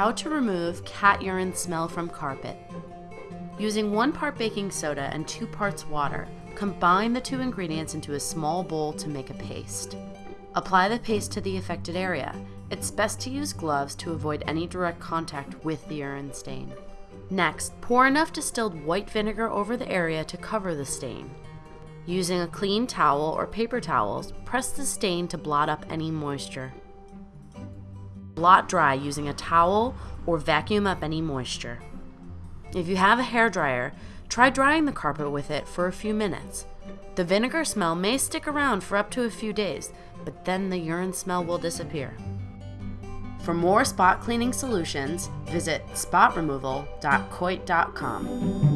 how to remove cat urine smell from carpet. Using one part baking soda and two parts water, combine the two ingredients into a small bowl to make a paste. Apply the paste to the affected area. It's best to use gloves to avoid any direct contact with the urine stain. Next, pour enough distilled white vinegar over the area to cover the stain. Using a clean towel or paper towels, press the stain to blot up any moisture. Blot dry using a towel or vacuum up any moisture. If you have a hair dryer, try drying the carpet with it for a few minutes. The vinegar smell may stick around for up to a few days, but then the urine smell will disappear. For more spot cleaning solutions, visit spotremoval.coit.com.